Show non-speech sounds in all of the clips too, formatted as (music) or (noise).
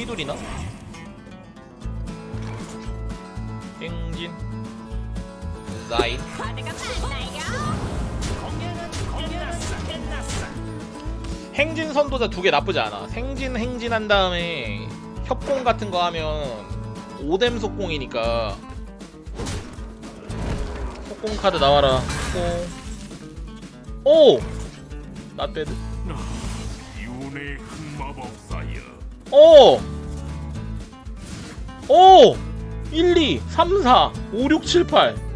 휘둘이나? 행진. 많나요? 행진 선도자 두 개 나쁘지 않아. 행진 행진한 다음에 협공 같은 거 하면 오뎀 속공이니까. 속공 카드 나와라. 오! 나 빼드? 이운의 흑마법사여 오! 오! 1, 2, 3, 4, 5, 6, 7, 8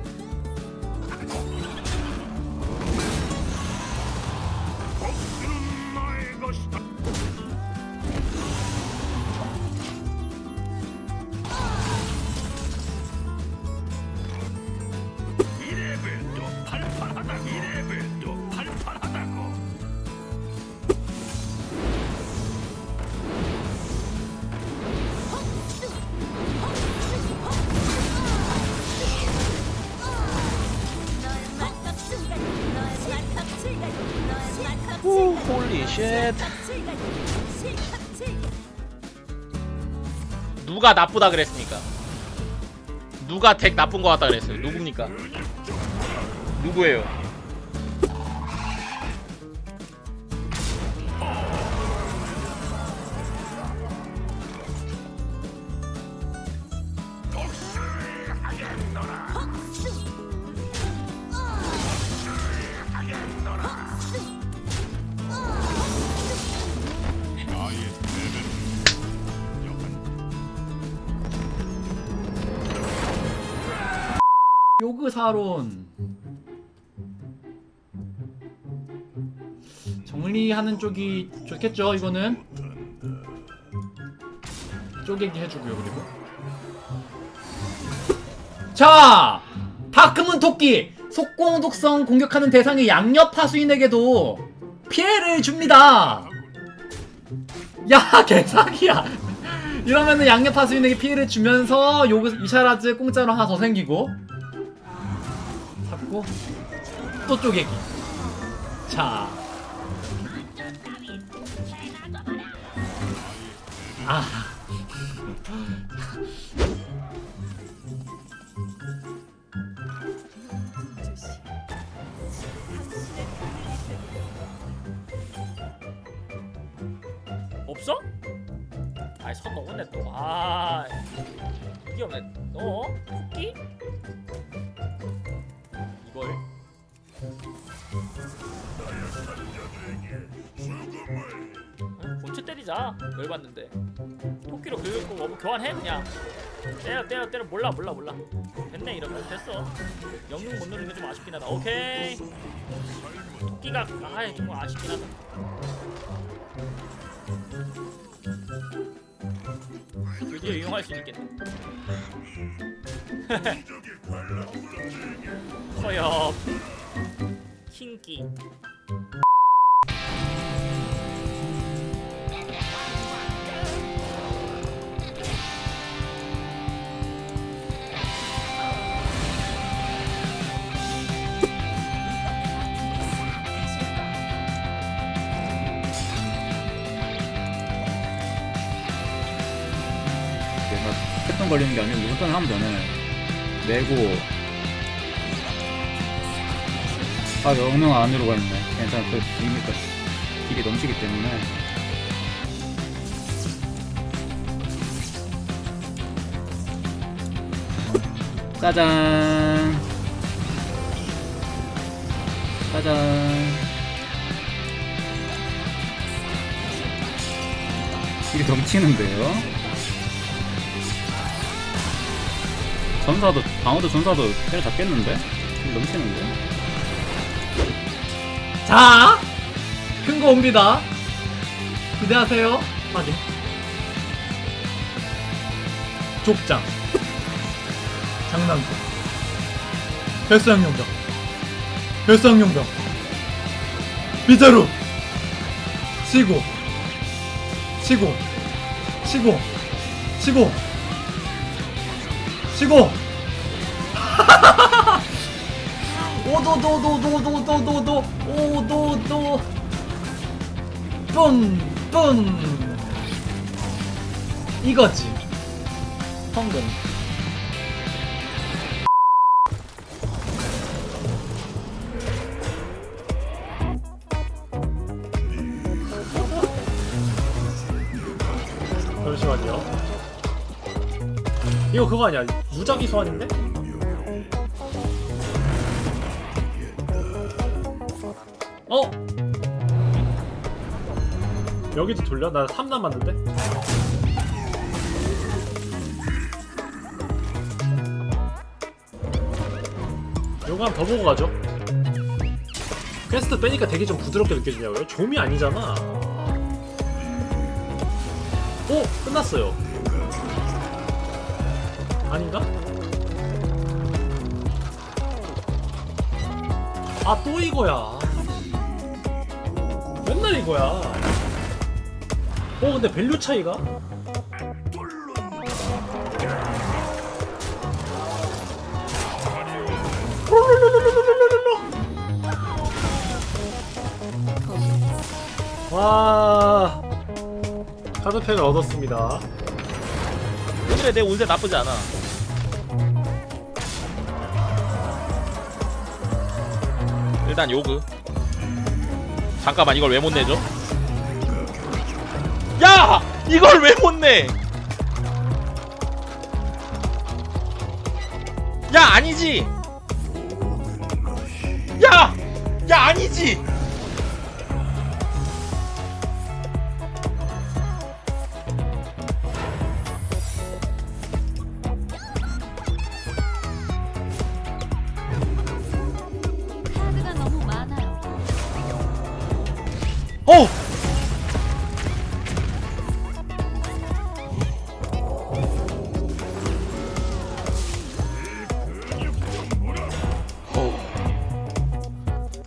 쉣 누가 나쁘다 그랬습니까? 누가 덱 나쁜 거 같다 그랬어요? 누굽니까? 누구예요? 요그사론. 정리하는 쪽이 좋겠죠 이거는? 쪼개기 해주고요 그리고. 자 다크문 토끼. 속공 독성 공격하는 대상의 양옆 하수인에게도 피해를 줍니다. 야 (laughs) 개사기야. 이러면은 양옆 하수인에게 피해를 주면서 요그 이샤라즈 공짜로 하나 더 생기고 잡고 또 쪼개기 자 아. 없어? 아이 선 넘었네 또아 이게 없네 어? 토끼? 때리자. 열받는데. 토끼로 긁고 뭐 교환해 그냥. 때려 때려 때려. 몰라 몰라 몰라. 됐네 이러면. 됐어. 영능 못 누르는 게 좀 아쉽긴 하다. 오케이. 토끼가 아이 좀 아쉽긴 하다. 드디어 이용할 수 있겠네. (laughs) 허엽. 킹기 패턴 걸리는 게 아니고 우선 하면 되네. 내고. 아 영능 안으로 가 있네. 괜찮아. 그 이니까 길이 넘치기 때문에. 짜잔. 짜잔. 길이 넘치는데요 전사도 방어도 전사도 때려 잡겠는데? 좀 넘치는데? 자! 큰 거 옵니다. 기대하세요. 확인 족장. 장난감. 별사용용병. 별사용용병. 빗자루. 치고. 치고. 치고. 치고 치고. (laughs) 오도도도도도도도도 오도도. 뿜뿜 이거지. 황금 이거 그거 아니야 무작위 소환인데? 어? 여기도 돌려? 나3 남았는데? 요거 한 번 더 보고 가죠 퀘스트 빼니까 되게 좀 부드럽게 느껴지냐고요? 좀이 아니잖아 오! 끝났어요 아닌가? 아 또 이거야 맨날 이거야 어 근데 밸류 차이가? 와 카드팩을 얻었습니다 그래 내 운세 나쁘지 않아 일단 요그 잠깐만 이걸 왜 못 내죠? 야! 이걸 왜 못 내? 야 아니지! 야! 야 아니지!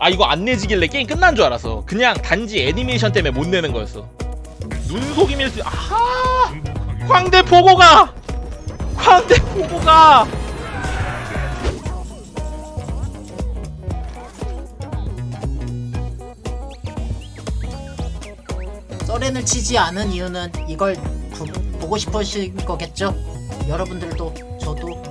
아 이거 안 내지길래 게임 끝난 줄 알았어. 그냥 단지 애니메이션 때문에 못 내는 거였어. 눈속임일 수 아하! 광대 보고가! 광대 보고가! 서렌을 치지 않은 이유는 이걸 부- 보고 싶으신 거겠죠? 여러분들도 저도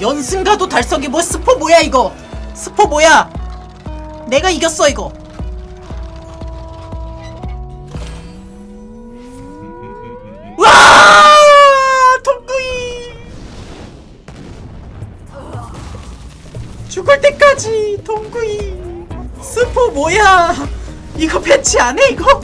연승가도 달성이 뭐 스포 뭐야 이거? 스포 뭐야? 내가 이겼어 이거. 와! 동구이! 죽을 때까지 동구이! 스포 뭐야? 이거 패치 안해 이거?